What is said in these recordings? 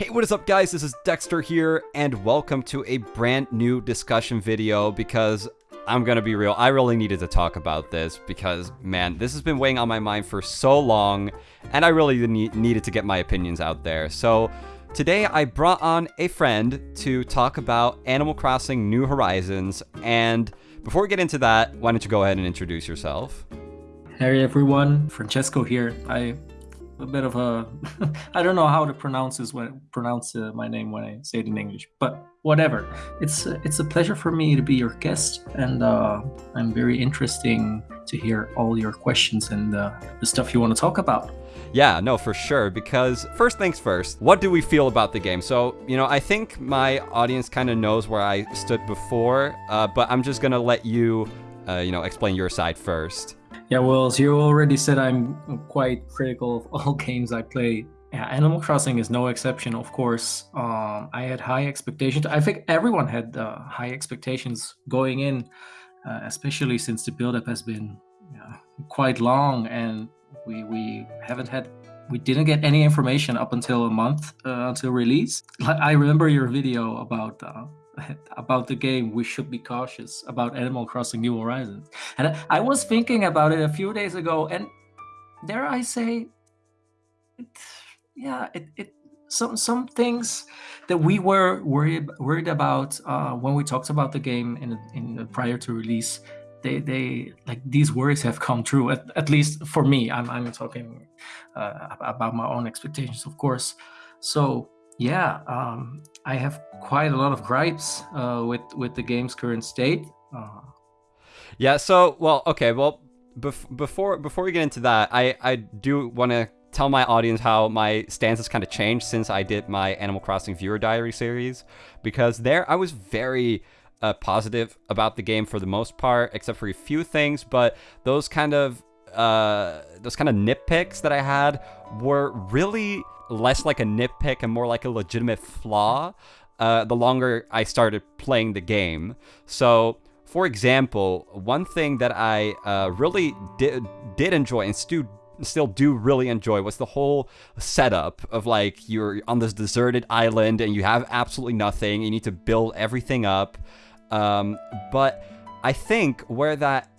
Hey, what is up guys? This is Dexter here and welcome to a brand new discussion video because I'm gonna be real, I really needed to talk about this because, man, this has been weighing on my mind for so long and I really need, needed to get my opinions out there. So today I brought on a friend to talk about Animal Crossing New Horizons and before we get into that, why don't you go ahead and introduce yourself? Hey everyone, Francesco here. I a bit of a I don't know how to pronounce this when pronounce uh, my name when I say it in English, but whatever. It's uh, it's a pleasure for me to be your guest, and uh, I'm very interesting to hear all your questions and uh, the stuff you want to talk about. Yeah, no, for sure. Because first things first, what do we feel about the game? So, you know, I think my audience kind of knows where I stood before, uh, but I'm just gonna let you, uh, you know, explain your side first. Yeah, well, as you already said, I'm quite critical of all games I play. Yeah, Animal Crossing is no exception, of course. Um, I had high expectations. I think everyone had uh, high expectations going in, uh, especially since the build-up has been quite long, and we we haven't had we didn't get any information up until a month uh, until release. I remember your video about uh, about the game, we should be cautious about Animal Crossing New Horizons. And I was thinking about it a few days ago, and dare I say, it, yeah, it, it some some things that we were worried worried about uh, when we talked about the game in in prior to release. They they like these worries have come true. At, at least for me, I'm I'm talking uh, about my own expectations, of course. So yeah, um, I have quite a lot of gripes uh, with with the game's current state. Uh, yeah. So, well, okay. Well, bef- before before we get into that, I I do want to tell my audience how my stance has kind of changed since I did my Animal Crossing viewer diary series, because there I was very uh, positive about the game for the most part, except for a few things. But those kind of uh, those kind of nitpicks that I had were really less like a nitpick and more like a legitimate flaw uh, the longer I started playing the game. So, for example, one thing that I uh, really did, did enjoy and still still do really enjoy was the whole setup of like you're on this deserted island and you have absolutely nothing. You need to build everything up. Um, but I think where that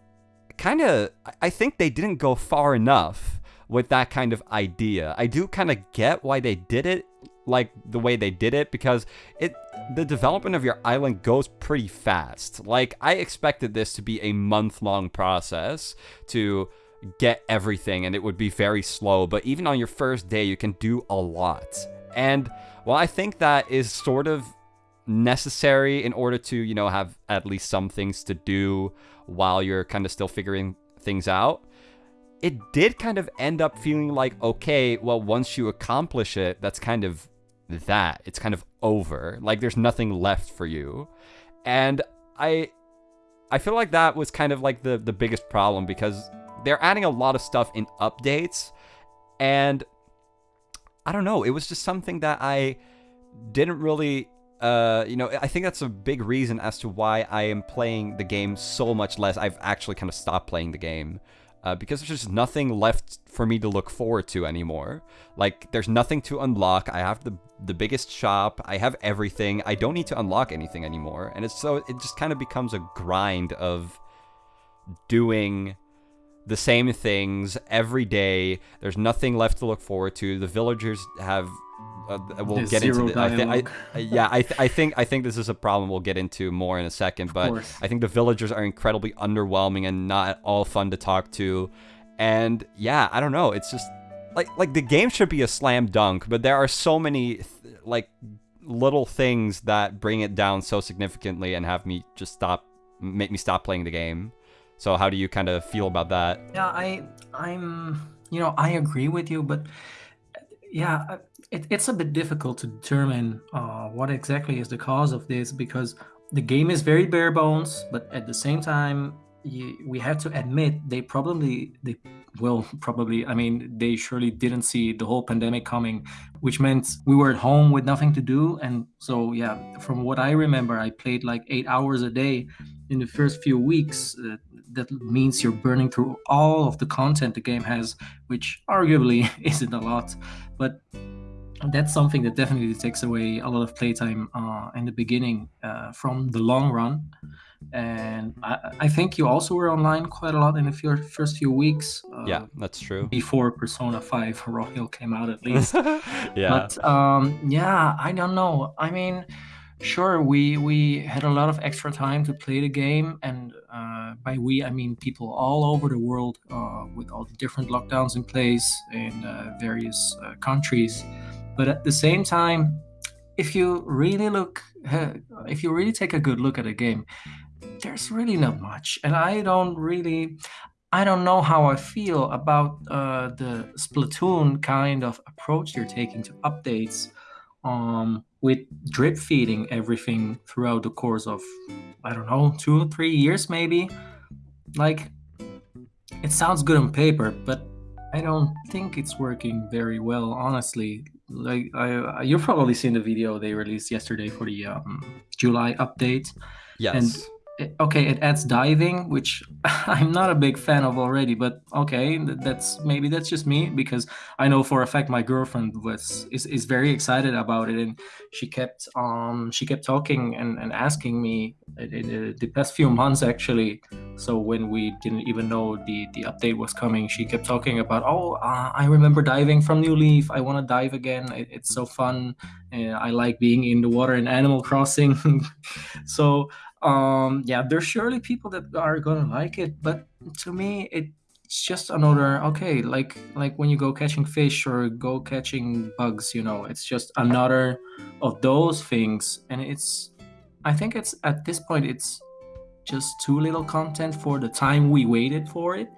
kind of, I think they didn't go far enough with that kind of idea. I do kind of get why they did it like the way they did it because it the development of your island goes pretty fast. Like I expected this to be a month long process to get everything and it would be very slow, but even on your first day you can do a lot. And well I think that is sort of necessary in order to, you know, have at least some things to do while you're kind of still figuring things out it did kind of end up feeling like, okay, well, once you accomplish it, that's kind of that. It's kind of over. Like there's nothing left for you. And I I feel like that was kind of like the the biggest problem because they're adding a lot of stuff in updates and I don't know, it was just something that I didn't really uh, you know, I think that's a big reason as to why I am playing the game so much less. I've actually kind of stopped playing the game uh, because there's just nothing left for me to look forward to anymore. Like, there's nothing to unlock. I have the the biggest shop. I have everything. I don't need to unlock anything anymore. And it's so it just kind of becomes a grind of doing the same things every day. There's nothing left to look forward to. The villagers have uh, we'll There's get into the, I th- I, yeah I, th- I think I think this is a problem we'll get into more in a second but I think the villagers are incredibly underwhelming and not all fun to talk to. And yeah I don't know it's just like like the game should be a slam dunk but there are so many th- like little things that bring it down so significantly and have me just stop make me stop playing the game. So how do you kind of feel about that? Yeah I I'm you know I agree with you but yeah, uh, it, it's a bit difficult to determine uh, what exactly is the cause of this because the game is very bare bones, but at the same time, you, we have to admit they probably they will probably I mean they surely didn't see the whole pandemic coming, which meant we were at home with nothing to do, and so yeah, from what I remember, I played like eight hours a day in the first few weeks. Uh, that means you're burning through all of the content the game has, which arguably isn't a lot. But that's something that definitely takes away a lot of playtime uh, in the beginning uh, from the long run. And I, I, think you also were online quite a lot in the first few weeks. Uh, yeah, that's true. Before Persona 5 Royal came out, at least. yeah. But um, yeah, I don't know. I mean, sure, we we had a lot of extra time to play the game, and uh, by we I mean people all over the world uh, with all the different lockdowns in place in uh, various uh, countries. But at the same time, if you really look, if you really take a good look at a game, there's really not much. And I don't really, I don't know how I feel about uh, the Splatoon kind of approach they're taking to updates um, with drip feeding everything throughout the course of, I don't know, two or three years maybe. Like, it sounds good on paper, but I don't think it's working very well, honestly like I, you've probably seen the video they released yesterday for the um, July update. Yes. And okay, it adds diving, which I'm not a big fan of already. But okay, that's maybe that's just me because I know for a fact my girlfriend was is, is very excited about it, and she kept um she kept talking and, and asking me in the past few months actually. So when we didn't even know the the update was coming, she kept talking about oh uh, I remember diving from New Leaf. I want to dive again. It, it's so fun. Uh, I like being in the water in Animal Crossing. so um yeah there's surely people that are gonna like it but to me it's just another okay like like when you go catching fish or go catching bugs you know it's just another of those things. And it's i think it's at this point it's just too little content for the time we waited for it.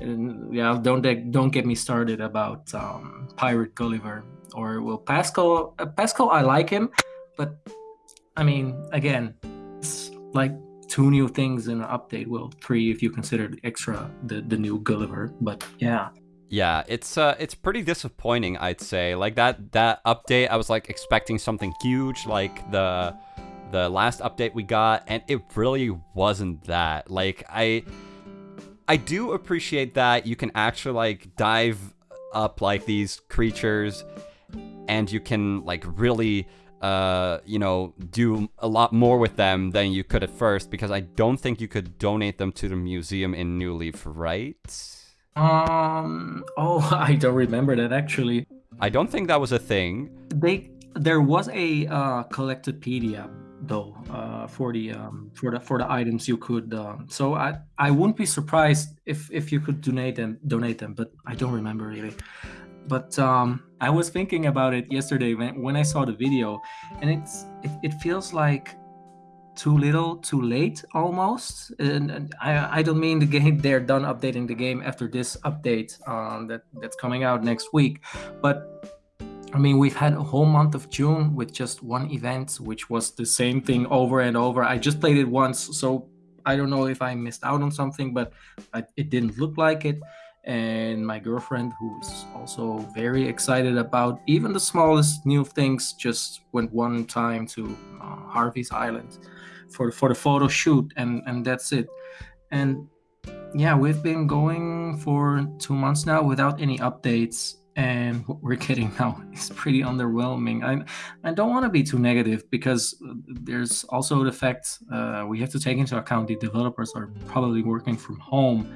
And yeah don't don't get me started about um, pirate gulliver or well pascal uh, pascal i like him but i mean again like two new things in an update. Well, three if you consider extra the the new Gulliver. But yeah. Yeah, it's uh it's pretty disappointing, I'd say. Like that that update, I was like expecting something huge like the the last update we got and it really wasn't that. Like I I do appreciate that you can actually like dive up like these creatures and you can like really uh, you know, do a lot more with them than you could at first because I don't think you could donate them to the museum in New Leaf, right? Um. Oh, I don't remember that actually. I don't think that was a thing. They there was a uh, collectopedia though uh, for the um, for the for the items you could. Um, so I I wouldn't be surprised if if you could donate them donate them, but I don't remember really. But um, I was thinking about it yesterday when, when I saw the video, and it's it, it feels like too little, too late almost. And, and, I, I don't mean the game they're done updating the game after this update um, that that's coming out next week, but I mean we've had a whole month of June with just one event, which was the same thing over and over. I just played it once, so I don't know if I missed out on something, but I, it didn't look like it and my girlfriend who's also very excited about even the smallest new things just went one time to uh, harvey's island for for the photo shoot and and that's it. And yeah we've been going for two months now without any updates and what we're getting now is pretty underwhelming. I i don't want to be too negative because there's also the fact uh, we have to take into account the developers are probably working from home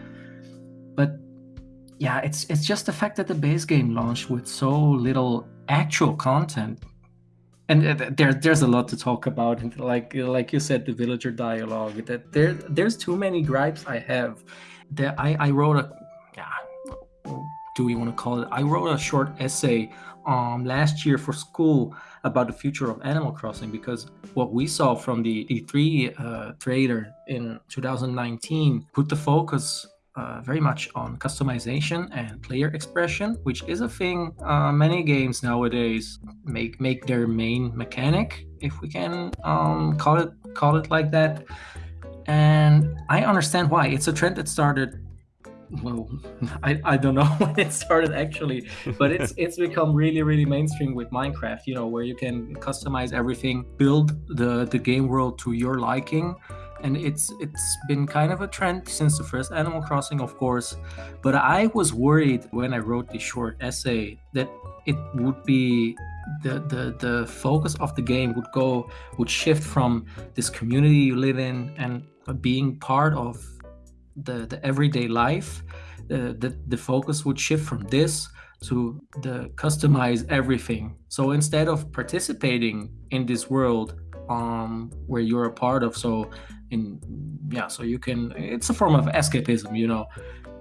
yeah, it's it's just the fact that the base game launched with so little actual content, and uh, there there's a lot to talk about. And like like you said, the villager dialogue. That there there's too many gripes I have. That I I wrote a yeah, do we want to call it? I wrote a short essay um last year for school about the future of Animal Crossing because what we saw from the E3 uh, trailer in 2019 put the focus uh, very much on customization and player expression, which is a thing uh, many games nowadays make make their main mechanic, if we can um, call it call it like that. And I understand why. It's a trend that started. Well, I, I don't know when it started actually, but it's it's become really really mainstream with Minecraft. You know where you can customize everything, build the the game world to your liking and it's it's been kind of a trend since the first Animal Crossing, of course. But I was worried when I wrote this short essay that it would be the, the the focus of the game would go would shift from this community you live in and being part of the the everyday life uh, the the focus would shift from this to the customize everything so instead of participating in this world um where you're a part of so in yeah so you can it's a form of escapism you know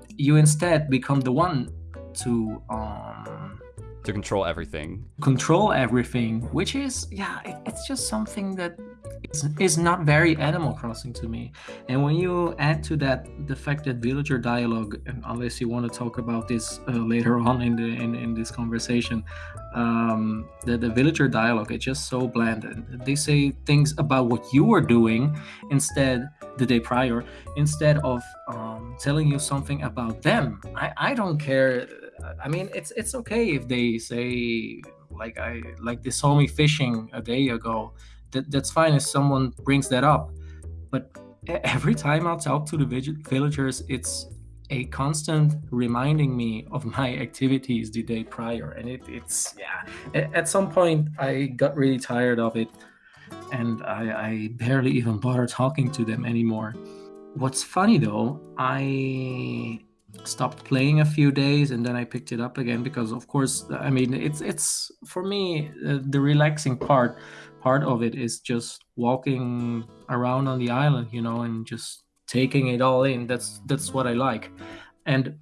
you instead become the one to um to control everything. Control everything, which is yeah, it, it's just something that is, is not very Animal Crossing to me. And when you add to that the fact that villager dialogue, and unless you want to talk about this uh, later on in the in, in this conversation, um, the, the villager dialogue it's just so bland. They say things about what you were doing instead the day prior instead of um, telling you something about them. I, I don't care I mean, it's it's okay if they say like I like they saw me fishing a day ago. That that's fine if someone brings that up. But every time I talk to the villagers, it's a constant reminding me of my activities the day prior, and it, it's yeah. At some point, I got really tired of it, and I, I barely even bother talking to them anymore. What's funny though, I stopped playing a few days and then I picked it up again because of course I mean it's it's for me uh, the relaxing part part of it is just walking around on the island you know and just taking it all in that's that's what I like and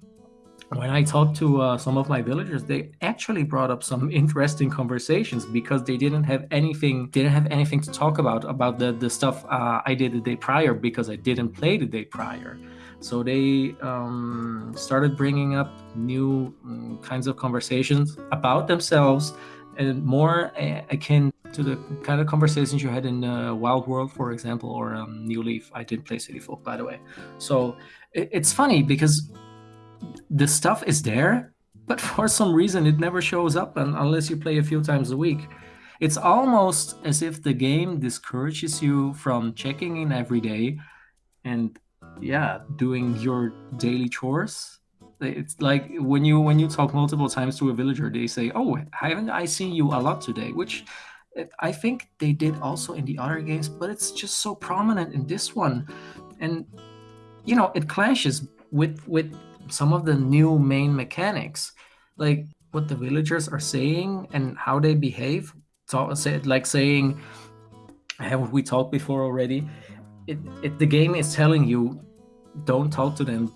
when I talked to uh, some of my villagers, they actually brought up some interesting conversations because they didn't have anything didn't have anything to talk about about the the stuff uh, I did the day prior because I didn't play the day prior. So they um, started bringing up new um, kinds of conversations about themselves and more uh, akin to the kind of conversations you had in uh, Wild World, for example, or um, New Leaf. I did play City Folk, by the way. So it, it's funny because the stuff is there, but for some reason it never shows up unless you play a few times a week. It's almost as if the game discourages you from checking in every day and yeah doing your daily chores it's like when you when you talk multiple times to a villager they say oh haven't i seen you a lot today? Which eh, i think they did also in the other games but it's just so prominent in this one. And you know it clashes with with some of the new main mechanics. Like what the villagers are saying and how they behave say, like saying haven't we talked before already? It, it the game is telling you don't talk to them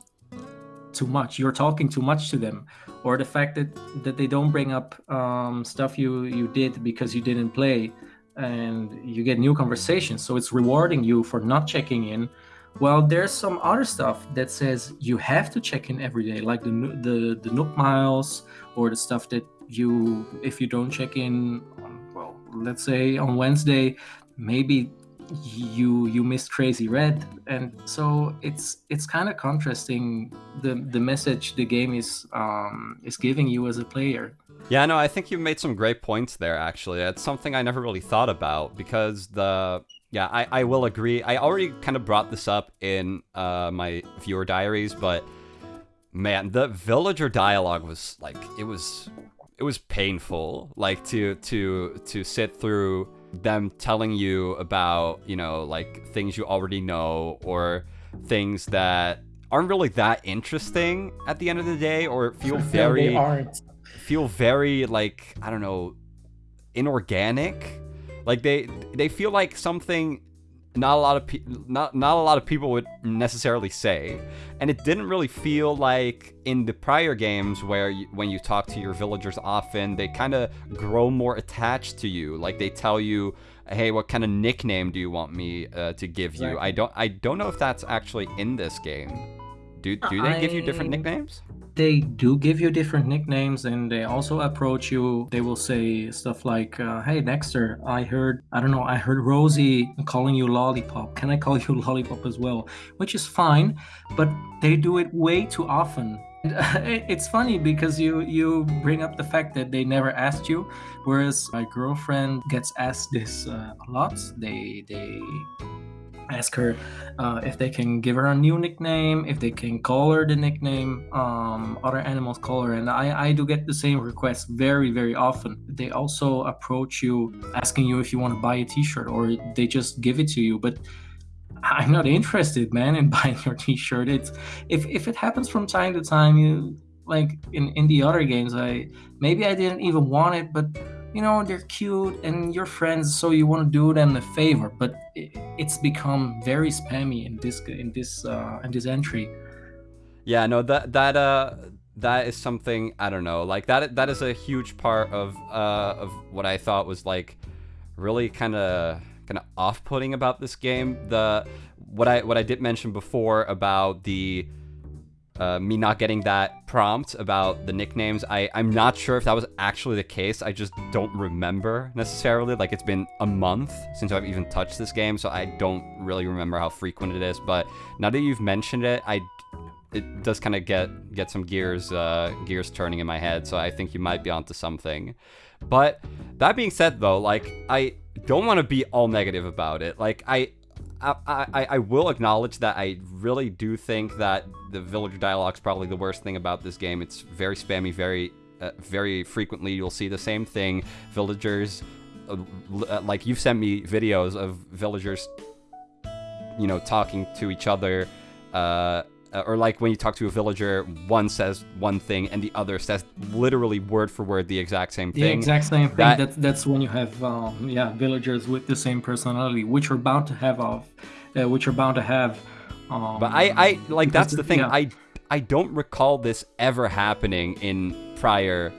too much. You're talking too much to them or the fact that that they don't bring up um, stuff you you did because you didn't play and you get new conversations. So it's rewarding you for not checking in. Well there's some other stuff that says you have to check in every day like the the the nook miles or the stuff that you if you don't check in well let's say on wednesday maybe you you missed Crazy Redd. And so it's it's kind of contrasting the the message the game is um is giving you as a player. Yeah no i think you made some great points there actually. It's something i never really thought about because the yeah i i will agree. I already kind of brought this up in uh my viewer diaries but man the villager dialogue was like it was it was painful like to to to sit through them telling you about, you know, like things you already know or things that aren't really that interesting at the end of the day or feel very aren't. feel very like I don't know inorganic. Like they they feel like something not a lot of pe- not not a lot of people would necessarily say, and it didn't really feel like in the prior games where you, when you talk to your villagers often, they kind of grow more attached to you. Like they tell you, "Hey, what kind of nickname do you want me uh, to give you?" Exactly. I don't I don't know if that's actually in this game. Do do they give you different nicknames? They do give you different nicknames and they also approach you they will say stuff like uh, hey dexter i heard i don't know i heard rosie calling you lollipop. Can i call you lollipop as well? Which is fine but they do it way too often. It's funny because you you bring up the fact that they never asked you whereas my girlfriend gets asked this uh, a lot. They they ask her uh, if they can give her a new nickname, if they can call her the nickname um, other animals call her. And I, I do get the same requests very, very often. They also approach you asking you if you want to buy a t shirt or they just give it to you. But I'm not interested, man, in buying your t-shirt. It's if if it happens from time to time, you like in in the other games, I maybe I didn't even want it, but you know they're cute and you're friends so you want to do them a favor but it's become very spammy in this in this uh in this entry. Yeah no that that uh that is something i don't know like that that is a huge part of uh of what i thought was like really kind of kind of off-putting about this game. The what i what i did mention before about the uh, me not getting that prompt about the nicknames. I, I'm not sure if that was actually the case. I just don't remember necessarily. Like, it's been a month since I've even touched this game, so I don't really remember how frequent it is. But now that you've mentioned it, I it does kind of get get some gears uh, gears turning in my head. So I think you might be onto something. But that being said, though, like I don't want to be all negative about it. Like I I, I, will acknowledge that I really do think that the villager dialogue is probably the worst thing about this game. It's very spammy, very uh, very frequently you'll see the same thing. Villagers, uh, uh like you've sent me videos of villagers, you know, talking to each other uh, or like when you talk to a villager, one says one thing and the other says literally word for word the exact same thing. The exact same thing. That, that's that's when you have um, yeah villagers with the same personality, which are bound to have of, uh, which are bound to have. Um, but I I like that's the thing. Yeah. I I don't recall this ever happening in prior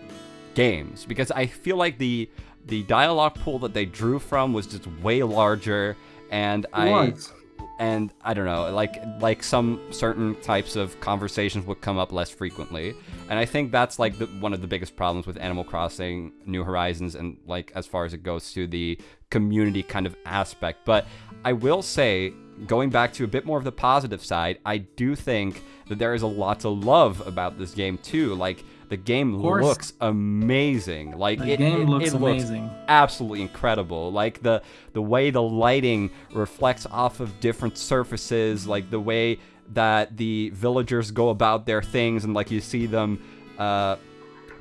games because I feel like the the dialogue pool that they drew from was just way larger and it I was and I don't know, like like some certain types of conversations would come up less frequently, and I think that's like the, one of the biggest problems with Animal Crossing New Horizons, and like as far as it goes to the community kind of aspect. But I will say, going back to a bit more of the positive side, I do think that there is a lot to love about this game too. Like the game looks amazing. Like the it, game it, looks it amazing. Looks absolutely incredible. Like the the way the lighting reflects off of different surfaces, like the way that the villagers go about their things, and like you see them. Uh,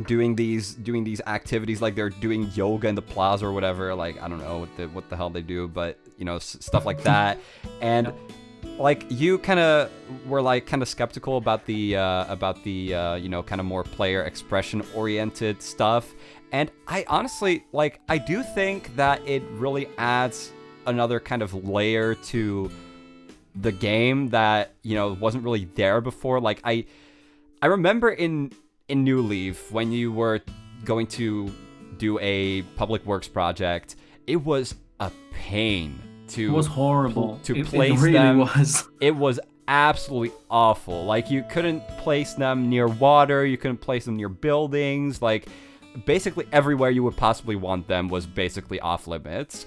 doing these doing these activities like they're doing yoga in the plaza or whatever like i don't know what the what the hell they do but you know s- stuff like that and like you kind of were like kind of skeptical about the uh, about the uh, you know kind of more player expression oriented stuff. And i honestly like i do think that it really adds another kind of layer to the game that you know wasn't really there before. Like i i remember in in new leaf when you were going to do a public works project it was a pain to it was horrible to it, place it really them. Was. It was absolutely awful. Like you couldn't place them near water, you couldn't place them near buildings. Like basically everywhere you would possibly want them was basically off limits.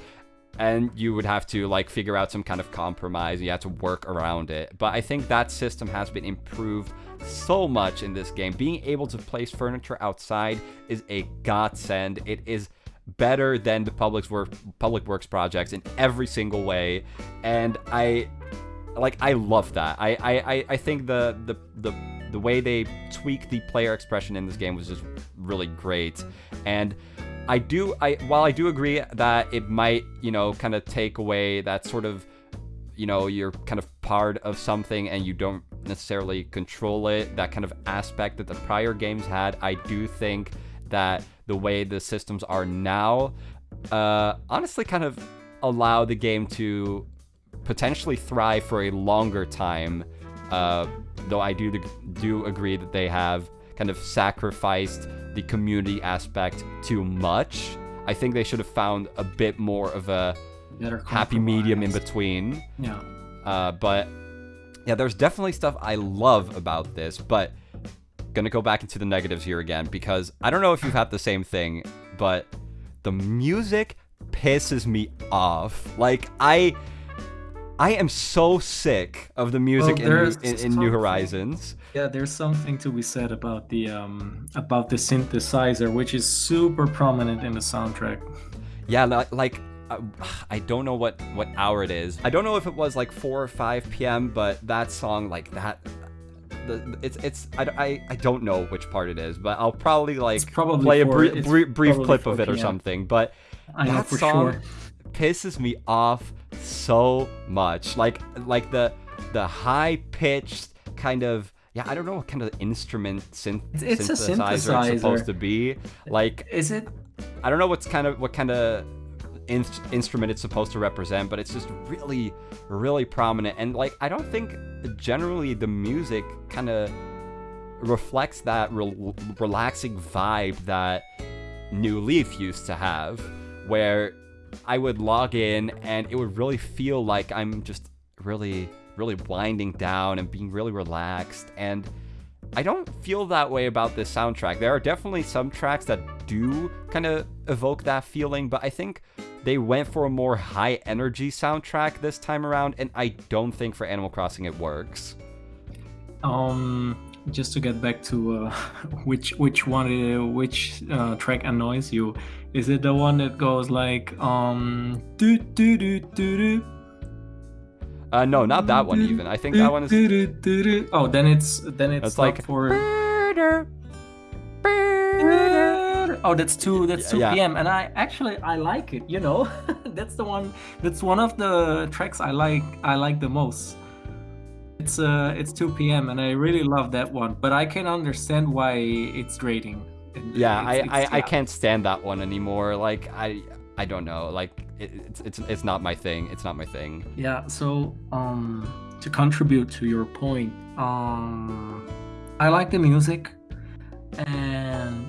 And you would have to like figure out some kind of compromise. You had to work around it. But I think that system has been improved so much in this game. Being able to place furniture outside is a godsend. It is better than the public work public works projects in every single way, and I like I love that. I I, I think the the the the way they tweak the player expression in this game was just really great, and. I do I while I do agree that it might, you know, kind of take away that sort of you know, you're kind of part of something and you don't necessarily control it, that kind of aspect that the prior games had. I do think that the way the systems are now uh, honestly kind of allow the game to potentially thrive for a longer time. Uh, though I do do agree that they have kind of sacrificed the community aspect too much. I think they should have found a bit more of a happy medium in between. Yeah. Uh, but yeah, there's definitely stuff I love about this, but gonna go back into the negatives here again because I don't know if you've had the same thing, but the music pisses me off. Like I I am so sick of the music well, in, in, in New Horizons. Yeah, there's something to be said about the um about the synthesizer, which is super prominent in the soundtrack. Yeah, like I, I don't know what what hour it is. I don't know if it was like 4 or 5 p.m., but that song like that the, it's it's I, I, I don't know which part it is, but I'll probably like probably play a br- br- brief clip of it or something. But I know that for song sure. pisses me off so much. Like like the the high pitched kind of yeah I don't know what kind of instrument synth It's a synthesizer it's synthesizer. supposed to be. Like Is it? I don't know what's kind of what kind of in- instrument it's supposed to represent, but it's just really, really prominent. And like, I don't think generally the music kind of reflects that rel relaxing vibe that New Leaf used to have, where I would log in and it would really feel like I'm just really, really winding down and being really relaxed. And I don't feel that way about this soundtrack. There are definitely some tracks that do kind of evoke that feeling, but I think they went for a more high energy soundtrack this time around, and I don't think for Animal Crossing it works. Um, just to get back to uh, which which one uh, which uh, track annoys you? Is it the one that goes like um do do do do do? Uh, no, not that one even. I think that one is. Oh, then it's then it's It's like like- Oh, that's two. That's two Yeah. p.m. And I actually I like it. You know, that's the one. That's one of the tracks I like. I like the most. It's uh, it's two p.m. and I really love that one. But I can understand why it's grating. Yeah, it's- I, I, it's- I yeah. can't stand that one anymore. Like I I don't know. Like it, it's it's it's not my thing. It's not my thing. Yeah, so um to contribute to your point, um I like the music and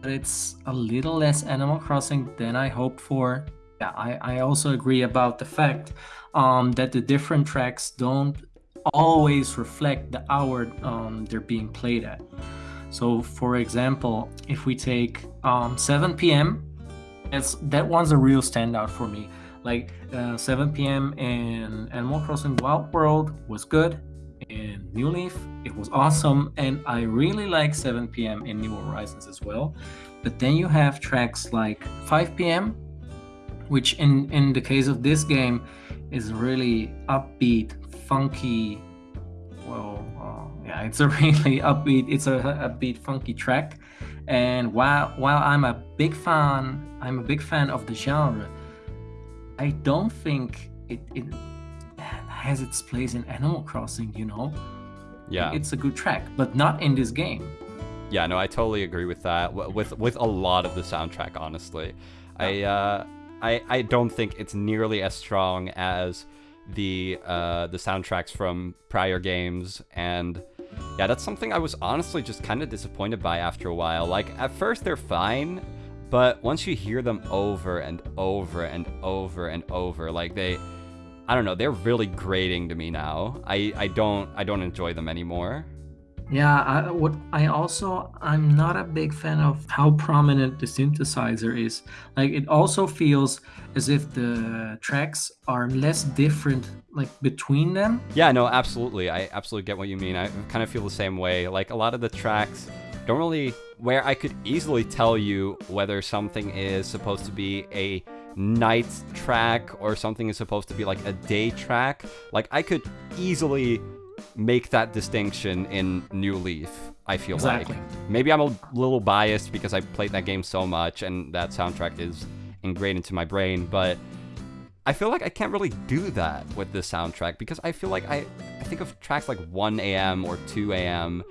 but it's a little less Animal Crossing than I hoped for. Yeah, I, I also agree about the fact um that the different tracks don't always reflect the hour um they're being played at. So for example, if we take um 7 p.m. It's, that one's a real standout for me like uh, 7 p.m. in Animal Crossing Wild World was good. In New Leaf, it was awesome, and I really like 7 p.m. in New Horizons as well. But then you have tracks like 5 p.m., which in in the case of this game is really upbeat, funky. Well, uh, yeah, it's a really upbeat. It's a upbeat, funky track. And while while I'm a big fan, I'm a big fan of the genre. I don't think it, it has its place in Animal Crossing, you know? Yeah. It's a good track, but not in this game. Yeah, no, I totally agree with that. With with a lot of the soundtrack, honestly, I uh, I I don't think it's nearly as strong as the uh, the soundtracks from prior games, and yeah, that's something I was honestly just kind of disappointed by after a while. Like at first they're fine, but once you hear them over and over and over and over, like they. I don't know. They're really grating to me now. I, I don't I don't enjoy them anymore. Yeah, I, what I also I'm not a big fan of how prominent the synthesizer is. Like it also feels as if the tracks are less different like between them. Yeah, no, absolutely. I absolutely get what you mean. I kind of feel the same way. Like a lot of the tracks don't really where I could easily tell you whether something is supposed to be a night track or something is supposed to be like a day track. Like I could easily make that distinction in New Leaf. I feel Exactly. like maybe I'm a little biased because I played that game so much and that soundtrack is ingrained into my brain, but I feel like I can't really do that with this soundtrack because I feel like I, I think of tracks like 1 a.m. or 2 a.m.,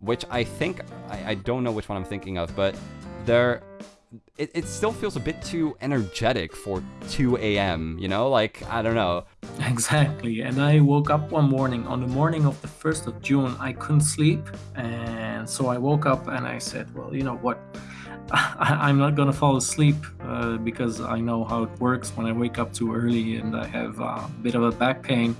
which I think, I, I don't know which one I'm thinking of, but they're, it, it still feels a bit too energetic for 2 a.m., you know? Like, I don't know. Exactly. And I woke up one morning on the morning of the 1st of June. I couldn't sleep. And so I woke up and I said, well, you know what? I, I'm not going to fall asleep uh, because I know how it works when I wake up too early and I have a bit of a back pain.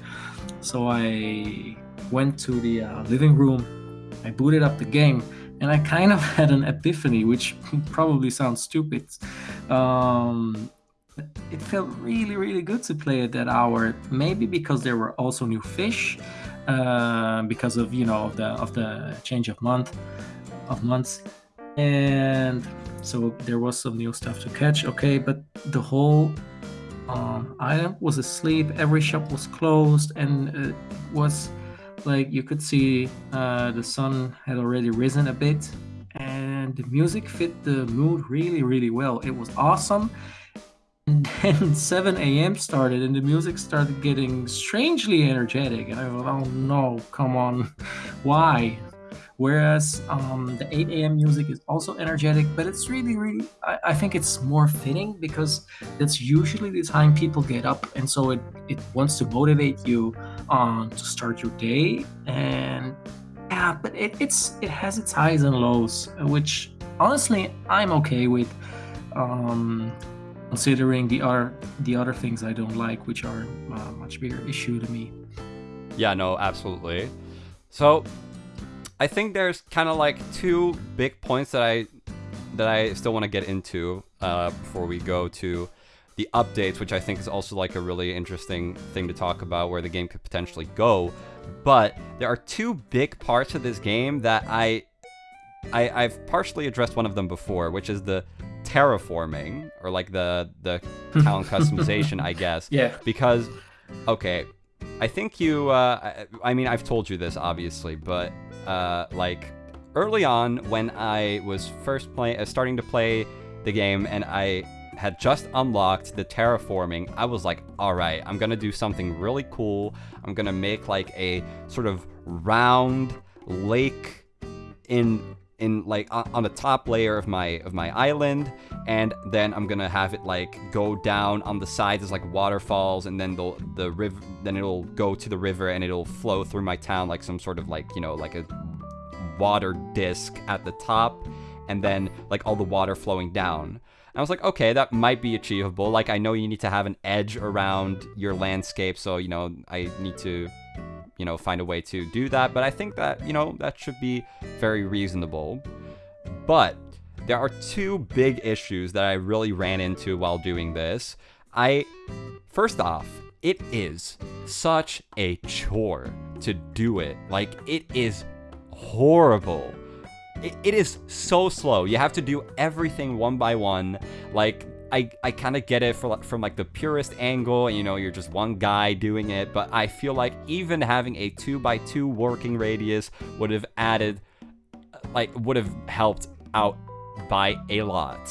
So I went to the uh, living room. I booted up the game and I kind of had an epiphany, which probably sounds stupid. Um, it felt really really good to play at that hour maybe because there were also new fish uh, because of you know of the of the change of month of months and so there was some new stuff to catch okay but the whole um, I was asleep. Every shop was closed, and it was like you could see uh, the sun had already risen a bit, and the music fit the mood really, really well. It was awesome. And then 7 a.m. started, and the music started getting strangely energetic. And I thought, oh no, come on, why? Whereas um, the 8 a.m. music is also energetic, but it's really, really, I, I, think it's more fitting because that's usually the time people get up. And so it, it wants to motivate you um, to start your day. And yeah, but it, it's it has its highs and lows, which honestly I'm okay with. Um, considering the other the other things I don't like, which are a uh, much bigger issue to me. Yeah, no, absolutely. So I think there's kind of like two big points that I that I still want to get into uh, before we go to the updates, which I think is also like a really interesting thing to talk about where the game could potentially go. But there are two big parts of this game that I, I I've partially addressed one of them before, which is the terraforming or like the the town customization, I guess. Yeah. Because okay, I think you. Uh, I, mean, I've told you this obviously, but uh, like early on when I was first playing, uh, starting to play the game, and I had just unlocked the terraforming, I was like, all right, I'm gonna do something really cool. I'm gonna make like a sort of round lake in in like on the top layer of my of my island and then I'm gonna have it like go down on the sides as like waterfalls and then the the river then it'll go to the river and it'll flow through my town like some sort of like you know like a water disc at the top and then like all the water flowing down. I was like okay that might be achievable. Like I know you need to have an edge around your landscape so you know I need to you know, find a way to do that. But I think that, you know, that should be very reasonable. But there are two big issues that I really ran into while doing this. I, first off, it is such a chore to do it. Like, it is horrible. It, it is so slow. You have to do everything one by one. Like, I, I kind of get it for, from like the purest angle, you know, you're just one guy doing it, but I feel like even having a 2 by 2 working radius would have added, uh, like, would have helped out by a lot.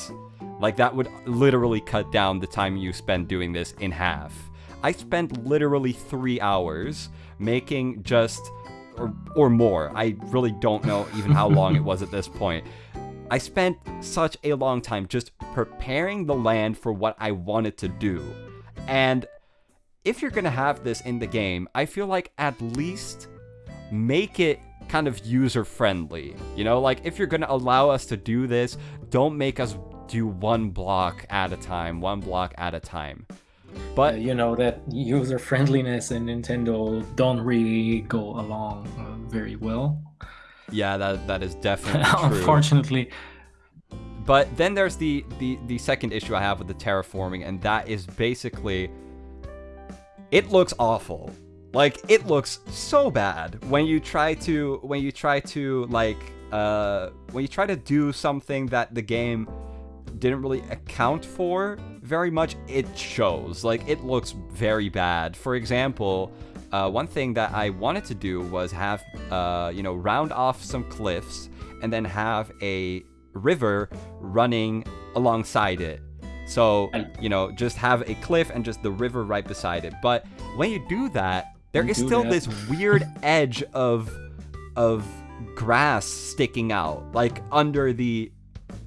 Like, that would literally cut down the time you spend doing this in half. I spent literally three hours making just, or, or more. I really don't know even how long it was at this point I spent such a long time just preparing the land for what I wanted to do. And if you're going to have this in the game, I feel like at least make it kind of user friendly. You know, like if you're going to allow us to do this, don't make us do one block at a time, one block at a time. But uh, you know that user friendliness and Nintendo don't really go along uh, very well. Yeah, that that is definitely Unfortunately. But then there's the, the the second issue I have with the terraforming, and that is basically it looks awful. Like it looks so bad when you try to when you try to like uh when you try to do something that the game didn't really account for very much, it shows. Like it looks very bad. For example, uh, one thing that I wanted to do was have, uh, you know, round off some cliffs and then have a river running alongside it. So, you know, just have a cliff and just the river right beside it. But when you do that, there you is still that. this weird edge of of grass sticking out like under the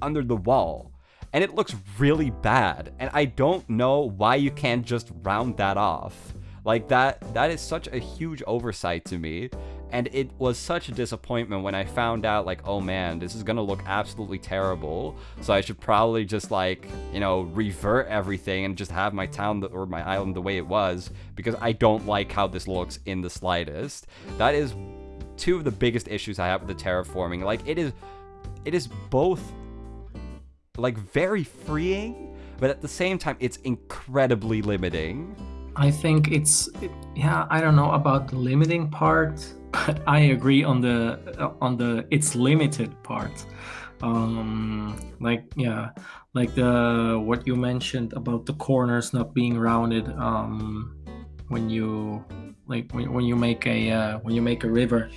under the wall. And it looks really bad. And I don't know why you can't just round that off. Like that that is such a huge oversight to me. And it was such a disappointment when I found out like, oh man, this is gonna look absolutely terrible. So I should probably just like, you know, revert everything and just have my town or my island the way it was because I don't like how this looks in the slightest. That is two of the biggest issues I have with the terraforming. Like it is it is both like very freeing, but at the same time it's incredibly limiting. I think it's it, yeah. I don't know about the limiting part, but I agree on the uh, on the it's limited part. um like yeah like the what you mentioned about the corners not being rounded um when you like when, when you make a uh, when you make a river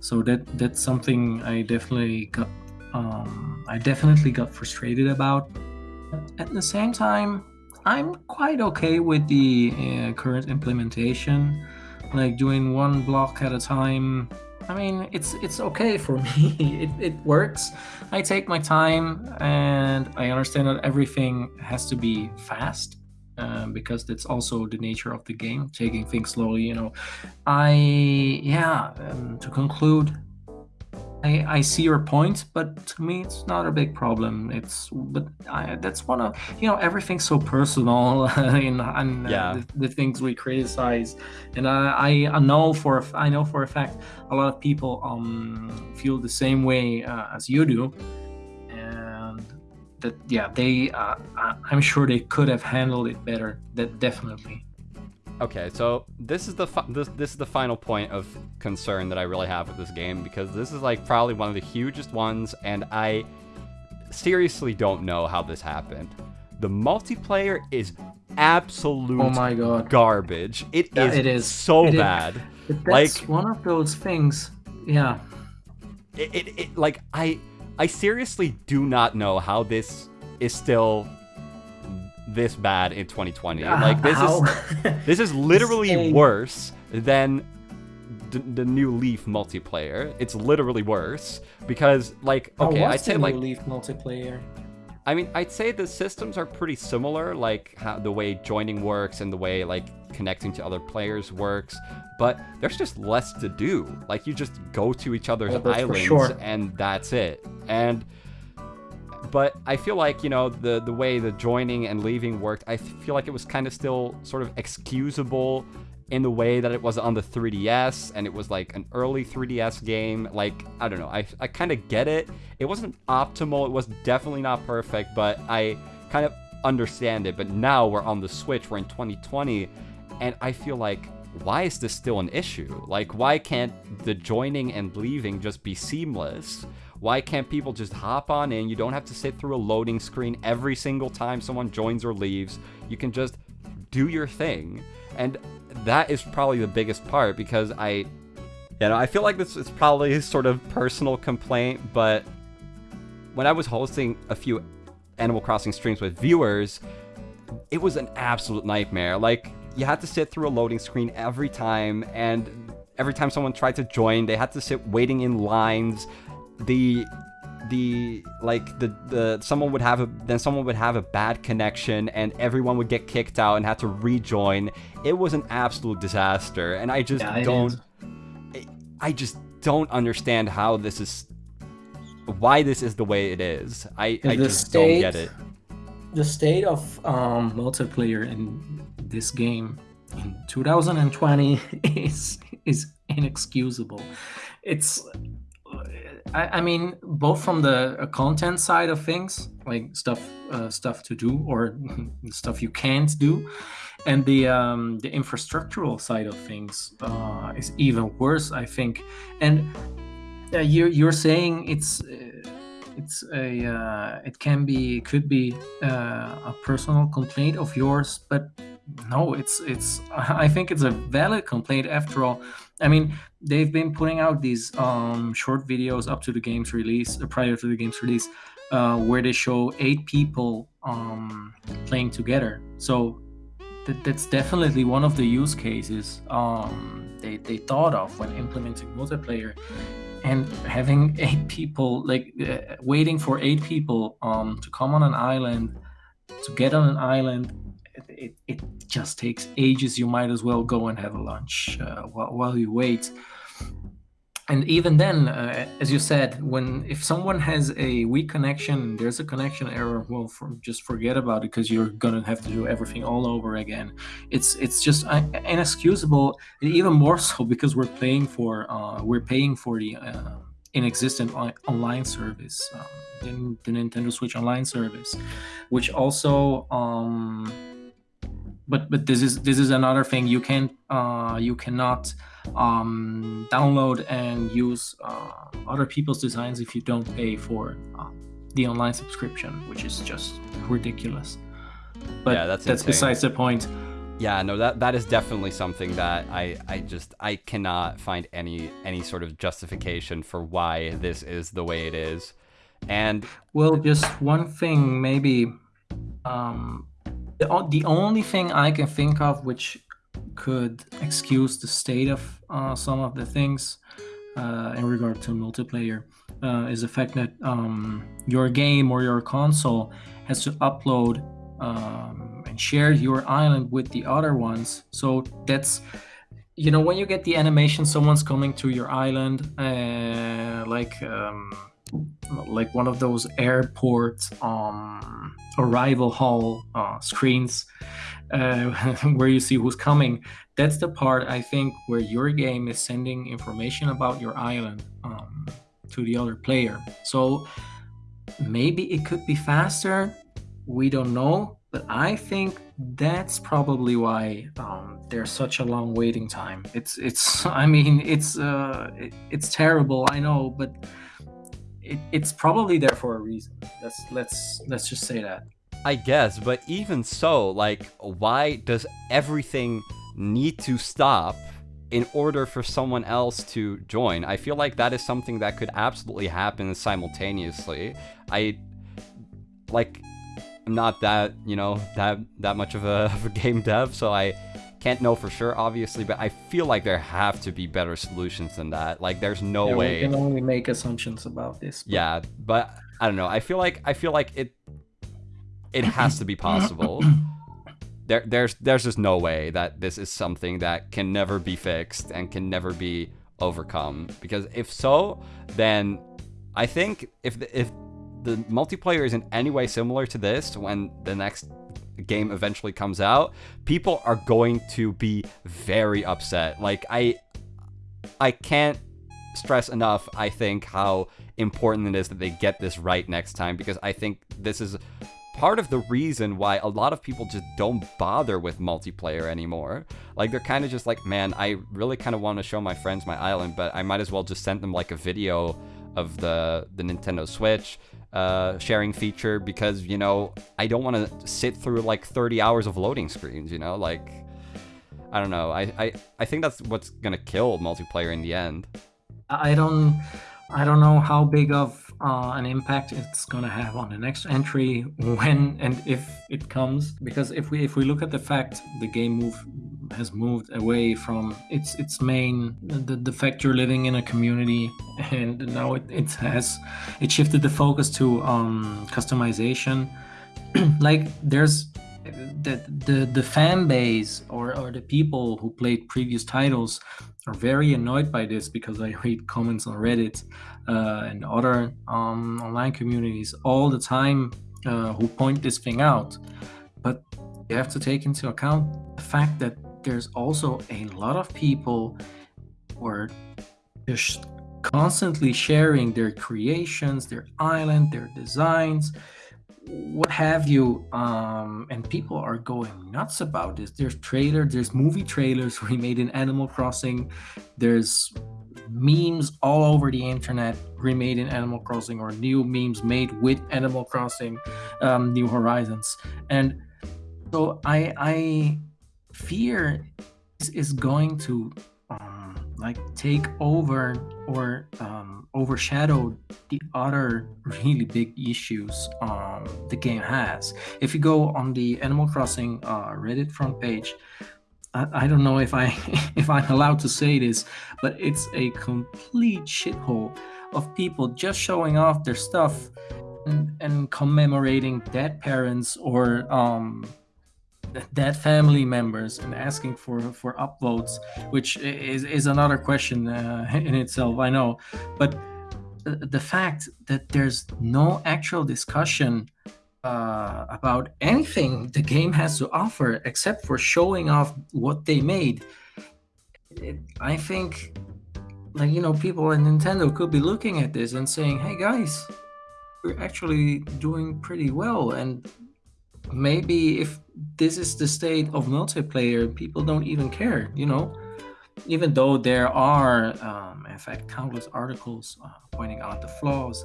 so that that's something i definitely got um i definitely got frustrated about at the same time i'm quite okay with the uh, current implementation like doing one block at a time I mean, it's it's okay for me. it, it works. I take my time, and I understand that everything has to be fast. Um, because that's also the nature of the game, taking things slowly. You know, I yeah. Um, to conclude, I, I see your point, but to me, it's not a big problem. It's but I, that's one of you know everything's so personal in, and uh, the, the, things we criticize, and I, I know for I know for a fact a lot of people um feel the same way uh, as you do, and that yeah they uh, I'm sure they could have handled it better. That definitely. Okay, so this is the this this is the final point of concern that I really have with this game because this is like probably one of the hugest ones, and I seriously don't know how this happened. The multiplayer is absolute oh my god garbage. It yeah, is. It is so it bad. Is, that's like one of those things. Yeah. It, it, it like I I seriously do not know how this is still this bad in 2020. Uh, like this is this is literally worse than the, the new Leaf multiplayer. It's literally worse because like oh, okay, I'd say like Leaf multiplayer. I mean, I'd say the systems are pretty similar, like how the way joining works and the way like connecting to other players works, but there's just less to do. Like you just go to each other's oh, islands sure. and that's it. And but I feel like, you know, the, the way the joining and leaving worked, I feel like it was kind of still sort of excusable in the way that it was on the 3DS and it was like an early 3DS game. Like, I don't know, I, I kind of get it. It wasn't optimal, it was definitely not perfect, but I kind of understand it. But now we're on the Switch, we're in 2020, and I feel like why is this still an issue? Like, why can't the joining and leaving just be seamless? Why can't people just hop on in? You don't have to sit through a loading screen every single time someone joins or leaves. You can just do your thing. And that is probably the biggest part because I, you know, I feel like this is probably sort of personal complaint, but when I was hosting a few Animal Crossing streams with viewers, it was an absolute nightmare. Like, you had to sit through a loading screen every time, and every time someone tried to join, they had to sit waiting in lines the the like the the someone would have a then someone would have a bad connection and everyone would get kicked out and had to rejoin. It was an absolute disaster. And i just yeah, don't i just don't understand how this is why this is the way it is. I i just state, don't get it. the state of um multiplayer in this game in 2020 is is inexcusable. It's I, I mean, both from the uh, content side of things, like stuff uh, stuff to do or stuff you can't do, and the um, the infrastructural side of things uh, is even worse, I think. And uh, you're you're saying it's uh, it's a uh, it can be could be uh, a personal complaint of yours, but no, it's it's I think it's a valid complaint after all. I mean, they've been putting out these um, short videos up to the game's release, uh, prior to the game's release, uh, where they show eight people um, playing together. So th- that's definitely one of the use cases um, they, they thought of when implementing multiplayer. And having eight people, like uh, waiting for eight people um, to come on an island, to get on an island it, it just takes ages. You might as well go and have a lunch uh, while, while you wait. And even then, uh, as you said, when if someone has a weak connection, there's a connection error. Well, for, just forget about it because you're gonna have to do everything all over again. It's it's just inexcusable, even more so because we're paying for uh, we're paying for the uh, inexistent online service, um, the, the Nintendo Switch Online service, which also um, but but this is this is another thing you can uh, you cannot um, download and use uh, other people's designs if you don't pay for uh, the online subscription, which is just ridiculous. But Yeah, that's that's insane. besides the point. Yeah, no, that that is definitely something that I I just I cannot find any any sort of justification for why this is the way it is. And Well, just one thing, maybe. Um, the, the only thing I can think of which could excuse the state of uh, some of the things uh, in regard to multiplayer uh, is the fact that um, your game or your console has to upload um, and share your island with the other ones. So that's you know when you get the animation, someone's coming to your island, uh, like. Um, like one of those airport um, arrival hall uh, screens uh, where you see who's coming. That's the part I think where your game is sending information about your island um, to the other player. So maybe it could be faster. We don't know, but I think that's probably why um, there's such a long waiting time. It's it's. I mean, it's uh, it, it's terrible. I know, but it, it's probably there for a reason. Let's let's let's just say that. I guess, but even so, like, why does everything need to stop in order for someone else to join? I feel like that is something that could absolutely happen simultaneously. I like I'm not that, you know, that that much of a, of a game dev, so I can't know for sure, obviously, but I feel like there have to be better solutions than that. Like, there's no Yeah, way. We can only make assumptions about this. but- Yeah, but I don't know. I feel like I feel like it it has to be possible. There there's there's just no way that this is something that can never be fixed and can never be overcome because if so, then I think if the, if the multiplayer is in any way similar to this when the next game eventually comes out, people are going to be very upset. Like I I can't stress enough, I think, how important it is that they get this right next time because I think this is part of the reason why a lot of people just don't bother with multiplayer anymore. Like they're kind of just like, man, I really kind of want to show my friends my island, but I might as well just send them like a video of the the Nintendo Switch uh, sharing feature because you know I don't want to sit through like 30 hours of loading screens. You know, like I don't know. I I, I think that's what's gonna kill multiplayer in the end. I don't I don't know how big of uh, an impact it's gonna have on the next entry when and if it comes because if we if we look at the fact the game move has moved away from its its main the, the fact you're living in a community and now it, it has it shifted the focus to um customization like there's the, the the fan base or, or the people who played previous titles are very annoyed by this because I read comments on Reddit uh, and other um, online communities all the time uh, who point this thing out. But you have to take into account the fact that there's also a lot of people who are just constantly sharing their creations, their island, their designs, what have you um and people are going nuts about this. There's trailers, there's movie trailers remade in animal crossing. There's memes all over the internet. Remade in animal crossing or new memes made with animal crossing um, new horizons. And so i i fear is, is going to um, like take over or um, overshadow the other really big issues um, the game has. If you go on the Animal Crossing uh, Reddit front page, I, I don't know if I if I'm allowed to say this, but it's a complete shithole of people just showing off their stuff and, and commemorating dead parents or um, dead family members and asking for for upvotes, which is is another question uh, in itself. I know, but the, the fact that there's no actual discussion uh, about anything the game has to offer except for showing off what they made, it, I think, like you know, people at Nintendo could be looking at this and saying, "Hey guys, we're actually doing pretty well," and maybe if this is the state of multiplayer, people don't even care, you know? Even though there are, um, in fact, countless articles uh, pointing out the flaws,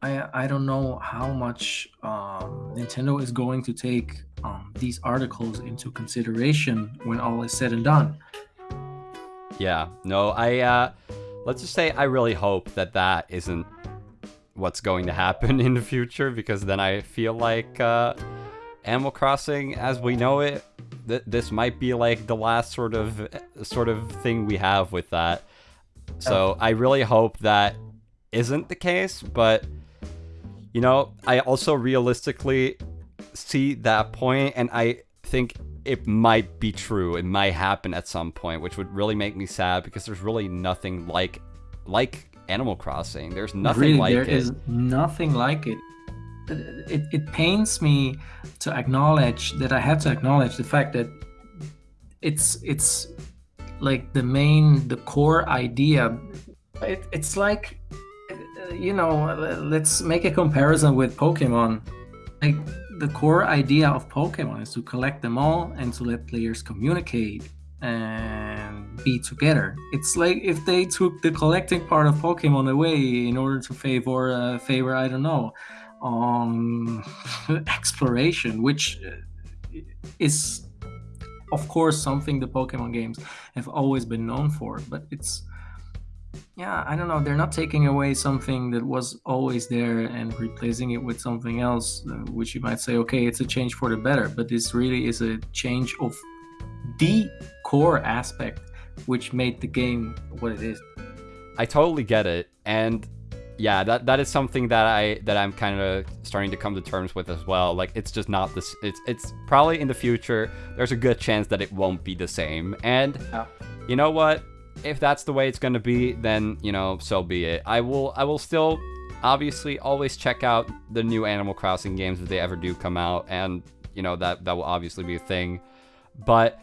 I, I don't know how much um, Nintendo is going to take um, these articles into consideration when all is said and done. Yeah, no, I, uh, let's just say I really hope that that isn't what's going to happen in the future because then I feel like uh, Animal Crossing, as we know it, th- this might be like the last sort of sort of thing we have with that. So I really hope that isn't the case, but you know, I also realistically see that point, and I think it might be true. It might happen at some point, which would really make me sad because there's really nothing like like Animal Crossing. There's nothing really, like there it. is nothing like it. it. It pains me to acknowledge that I have to acknowledge the fact that it's it's like the main the core idea. It, it's like you know let's make a comparison with Pokemon. Like the core idea of Pokemon is to collect them all and to let players communicate and be together. It's like if they took the collecting part of Pokemon away in order to favor uh, favor I don't know um exploration, which uh, is of course something the Pokemon games have always been known for, but it's yeah, I don't know. They're not taking away something that was always there and replacing it with something else, uh, which you might say, okay, it's a change for the better. But this really is a change of the core aspect which made the game what it is. I totally get it, and yeah, that that is something that I that I'm kind of starting to come to terms with as well. Like it's just not this. It's it's probably in the future. There's a good chance that it won't be the same, and you know what? If that's the way it's gonna be, then you know, so be it. I will I will still obviously always check out the new Animal Crossing games if they ever do come out, and you know that that will obviously be a thing. But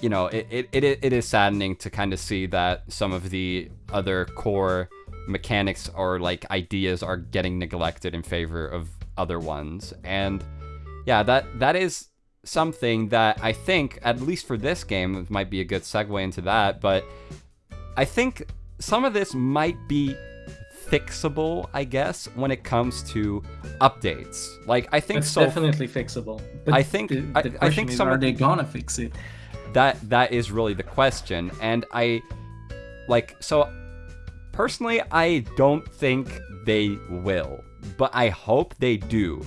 you know, it, it, it, it is saddening to kind of see that some of the other core mechanics or like ideas are getting neglected in favor of other ones. And yeah, that that is something that I think, at least for this game, might be a good segue into that. But I think some of this might be fixable, I guess, when it comes to updates. Like I think It's so definitely fixable. I think- the, the I question think some are of- they gonna fix it? That that is really the question. And i like so personally i don't think they will but i hope they do.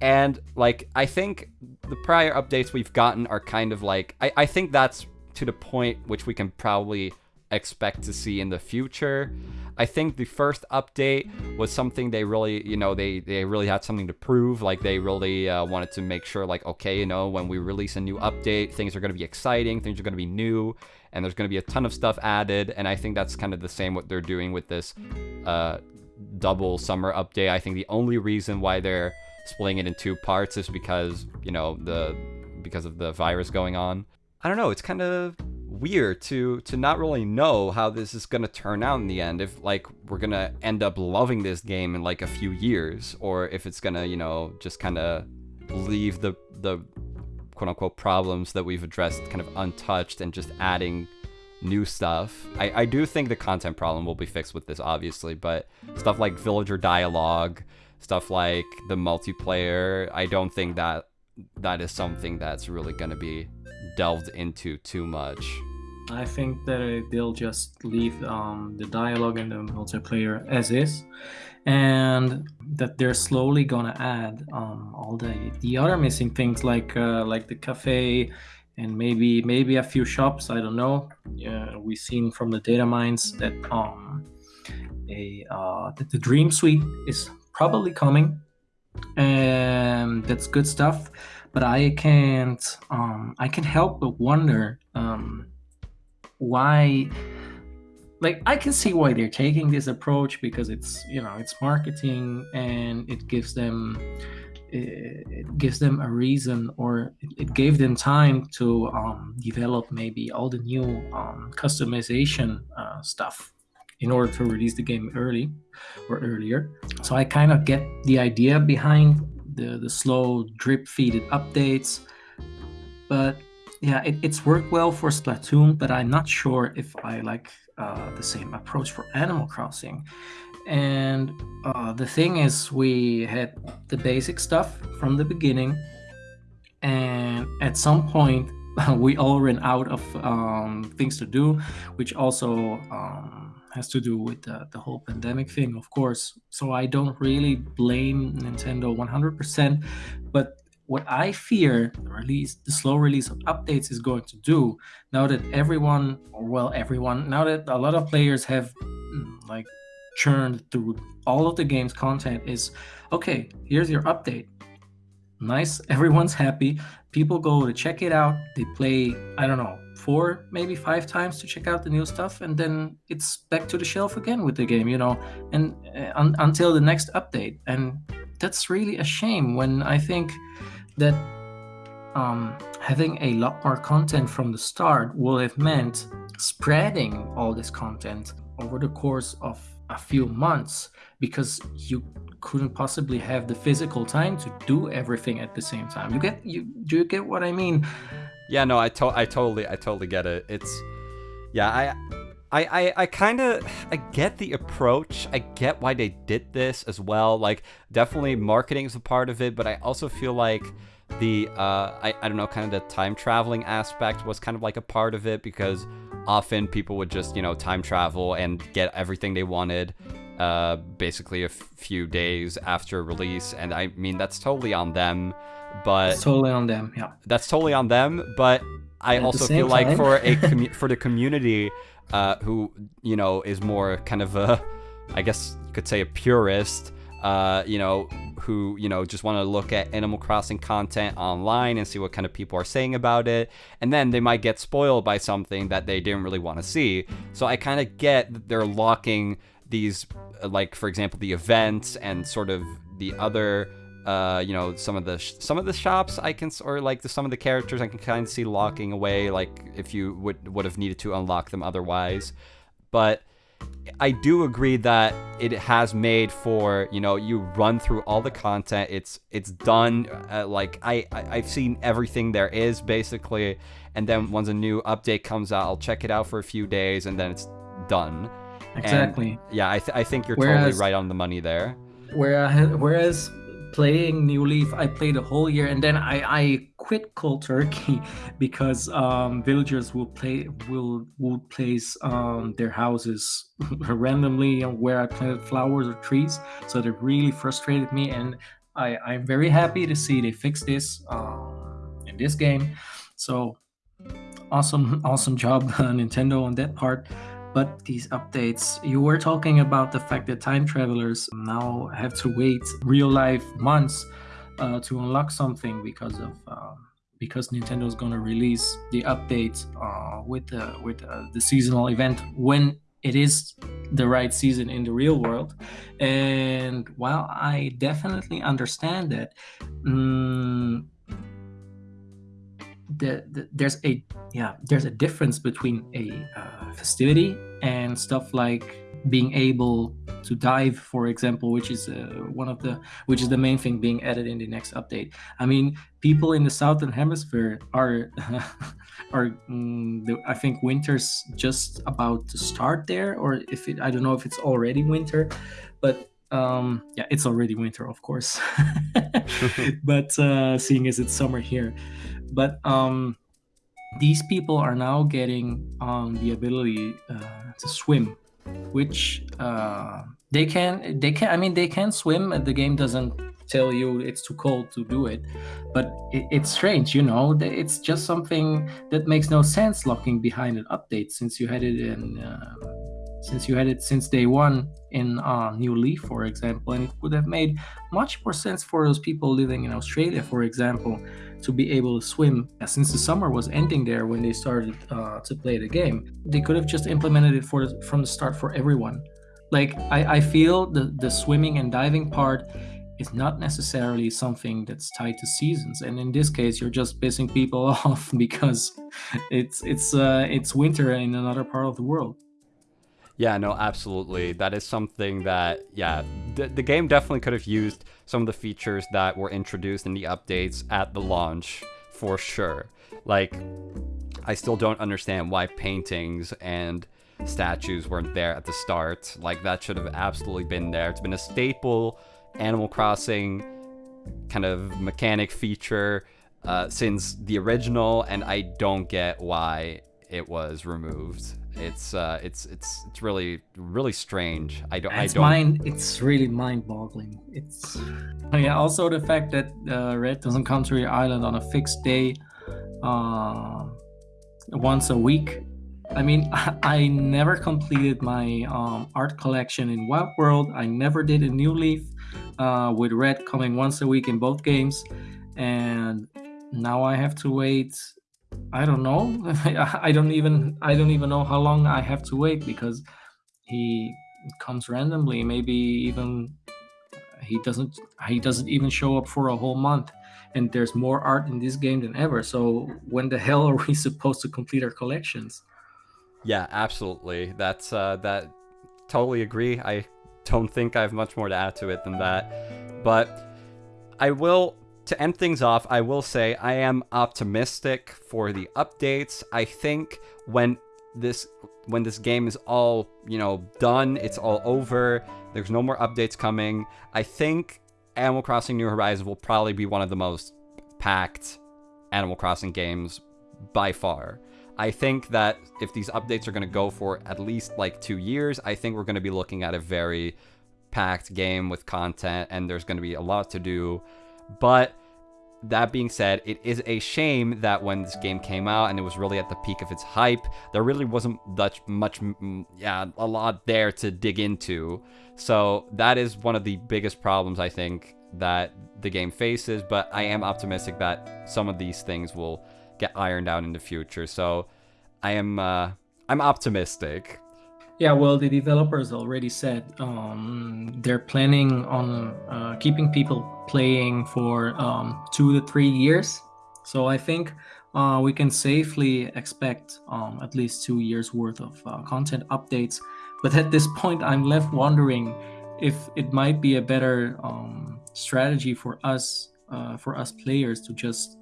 And like i think the prior updates we've gotten are kind of like i, I think that's to the point which we can probably expect to see in the future. I think the first update was something they really you know they they really had something to prove like they really uh, wanted to make sure like okay you know when we release a new update things are going to be exciting things are going to be new and there's going to be a ton of stuff added and i think that's kind of the same what they're doing with this uh, double summer update. I think the only reason why they're splitting it in two parts is because you know the because of the virus going on. I don't know it's kind of weird to to not really know how this is going to turn out in the end if like we're going to end up loving this game in like a few years or if it's going to you know just kind of leave the the quote unquote problems that we've addressed kind of untouched and just adding new stuff. I, I do think the content problem will be fixed with this, obviously, but stuff like villager dialogue, stuff like the multiplayer, I don't think that that is something that's really going to be delved into too much. I think that they'll just leave um, the dialogue and the multiplayer as is, and that they're slowly gonna add um, all the the other missing things like uh, like the cafe and maybe maybe a few shops. I don't know. We've seen from the data mines that um a uh, that the Dream Suite is probably coming, and that's good stuff. But I can't um, I can't help but wonder. Um, why like i can see why they're taking this approach because it's you know it's marketing and it gives them it gives them a reason or it, gave them time to um, develop maybe all the new um, customization uh, stuff in order to release the game early or earlier so i kind of get the idea behind the the slow drip feeded updates. But yeah, it, it's worked well for Splatoon, but I'm not sure if I like uh, the same approach for Animal Crossing. And uh, the thing is, we had the basic stuff from the beginning, and at some point, we all ran out of um, things to do, which also um, has to do with the, the whole pandemic thing, of course. So I don't really blame Nintendo 100%, but what I fear the release, the slow release of updates is going to do now that everyone, or well, everyone, now that a lot of players have mm, like churned through all of the game's content, is okay. Here's your update. Nice, everyone's happy. People go to check it out. They play, I don't know, four, maybe five times to check out the new stuff, and then it's back to the shelf again with the game, you know, and uh, un- until the next update. And that's really a shame when I think that um, having a lot more content from the start will have meant spreading all this content over the course of a few months because you couldn't possibly have the physical time to do everything at the same time. You get you do you get what I mean? Yeah, no, I to- I totally I totally get it. It's yeah, I I, I, I kind of I get the approach. I get why they did this as well. Like definitely marketing is a part of it, but I also feel like the uh, I, I don't know kind of the time traveling aspect was kind of like a part of it because often people would just you know time travel and get everything they wanted uh, basically a few days after release and I mean that's totally on them but It's totally on them. Yeah. that's totally on them but I At also feel like for a for the community uh, who you know is more kind of a I guess you could say a purist uh, you know who you know just want to look at Animal Crossing content online and see what kind of people are saying about it. And then they might get spoiled by something that they didn't really want to see. So I kind of get that they're locking these like for example the events and sort of the other uh, you know some of the sh- some of the shops I can or like the, some of the characters I can kind of see locking away like if you would would have needed to unlock them otherwise. But I do agree that it has made for you know you run through all the content it's it's done uh, like I, I I've seen everything there is basically and then once a new update comes out I'll check it out for a few days and then it's done. And, Exactly. yeah I, th- I think you're Whereas- totally right on the money there. Whereas, whereas playing New Leaf, I played a whole year and then I, I quit Cold Turkey because um, villagers will play will will place um, their houses randomly where I planted flowers or trees. So that really frustrated me, and I, I'm very happy to see they fixed this um, in this game. So awesome, awesome job, Nintendo, on that part. But these updates, you were talking about the fact that time travelers now have to wait real life months uh, to unlock something because of um, because Nintendo's going to release the update uh, with the with uh, the seasonal event when it is the right season in the real world. And while I definitely understand that, mm, the, the, there's a yeah there's a difference between a uh, festivity and stuff like being able to dive for example which is uh, one of the which is the main thing being added in the next update. I mean people in the southern hemisphere are are mm, the, i think winter's just about to start there or if it i don't know if it's already winter but um yeah it's already winter of course. But uh seeing as it's summer here but um these people are now getting um, the ability uh, to swim which uh, they can they can i mean they can swim and the game doesn't tell you it's too cold to do it. But it, it's strange you know it's just something that makes no sense locking behind an update since you had it in uh, since you had it since day one in uh, new leaf for example and it would have made much more sense for those people living in australia for example to be able to swim. Since the summer was ending there when they started uh, to play the game they could have just implemented it for from the start for everyone. Like i, I feel the, the swimming and diving part is not necessarily something that's tied to seasons. And in this case you're just pissing people off because it's it's uh, it's winter in another part of the world Yeah, no, absolutely. That is something that, yeah, the, the game definitely could have used some of the features that were introduced in the updates at the launch, for sure. Like, I still don't understand why paintings and statues weren't there at the start. Like, that should have absolutely been there. It's been a staple Animal Crossing kind of mechanic feature uh, since the original, and I don't get why it was removed. It's uh, it's it's it's really really strange. I don't. It's I don't. mind. It's really mind-boggling. It's oh, yeah. Also, the fact that uh, Redd doesn't come to your island on a fixed day, uh, once a week. I mean, I never completed my um, art collection in Wild World. I never did a New Leaf uh, with Redd coming once a week in both games, and now I have to wait I don't know. I don't even I don't even know how long I have to wait because he comes randomly. Maybe even he doesn't he doesn't even show up for a whole month. And there's more art in this game than ever. So when the hell are we supposed to complete our collections? Yeah, absolutely. That's uh, that. Totally agree. I don't think I have much more to add to it than that. But I will to end things off, I will say I am optimistic for the updates. I think when this when this game is all, you know, done, it's all over, there's no more updates coming. I think Animal Crossing New Horizons will probably be one of the most packed Animal Crossing games by far. I think that if these updates are going to go for at least like 2 years, I think we're going to be looking at a very packed game with content and there's going to be a lot to do. But that being said, it is a shame that when this game came out and it was really at the peak of its hype, there really wasn't much, much, yeah, a lot there to dig into. So that is one of the biggest problems I think that the game faces. But I am optimistic that some of these things will get ironed out in the future. So I am, uh, I'm optimistic. Yeah, well, the developers already said um, they're planning on uh, keeping people playing for um, two to three years. So I think uh, we can safely expect um, at least two years worth of uh, content updates. But at this point, I'm left wondering if it might be a better um, strategy for us, uh, for us players, to just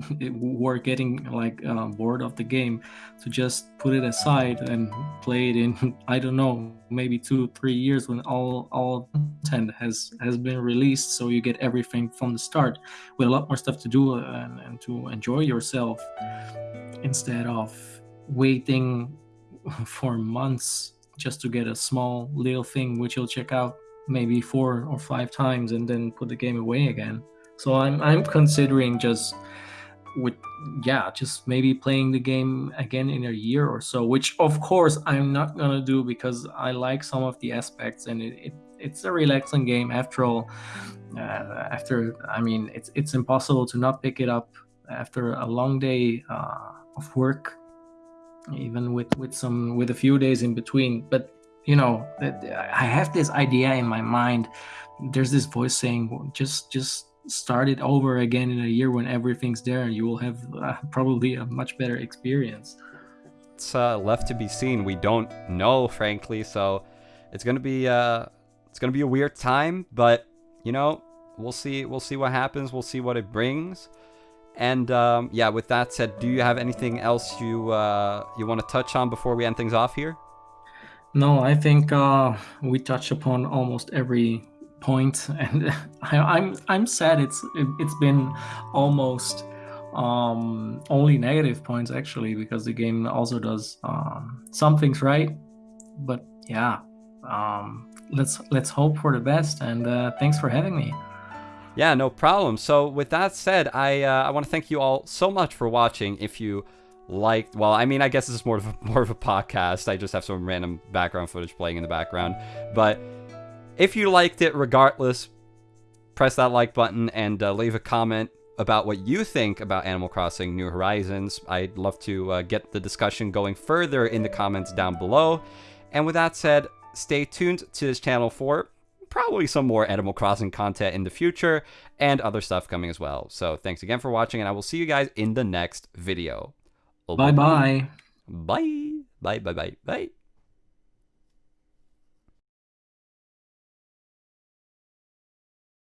were getting like uh, bored of the game to just put it aside and play it in i don't know maybe two three years when all all content has has been released so you get everything from the start with a lot more stuff to do and, and to enjoy yourself instead of waiting for months just to get a small little thing which you'll check out maybe four or five times and then put the game away again. So i'm i'm considering just with yeah just maybe playing the game again in a year or so which of course i'm not gonna do because i like some of the aspects and it, it it's a relaxing game after all. Uh, after i mean it's it's impossible to not pick it up after a long day uh, of work even with with some with a few days in between. But you know that i have this idea in my mind. There's this voice saying just just start it over again in a year when everything's there and you will have uh, probably a much better experience. It's uh, left to be seen. We don't know frankly so it's gonna be uh it's gonna be a weird time but you know we'll see we'll see what happens. We'll see what it brings. And um, yeah with that said do you have anything else you uh, you want to touch on before we end things off here? No i think uh, we touched upon almost every point, and I, am I'm, I'm sad. It's it, has been almost um, only negative points actually because the game also does um, some things right. But yeah, um, let's let's hope for the best. And uh, thanks for having me. Yeah, no problem. So with that said, I uh, I want to thank you all so much for watching. If you liked, well, I mean, I guess this is more of a, more of a podcast. I just have some random background footage playing in the background, but if you liked it, regardless, press that like button and uh, leave a comment about what you think about Animal Crossing New Horizons. I'd love to uh, get the discussion going further in the comments down below. And with that said, stay tuned to this channel for probably some more Animal Crossing content in the future and other stuff coming as well. So thanks again for watching, and I will see you guys in the next video. Bye-bye. Bye. Bye, bye, bye, bye.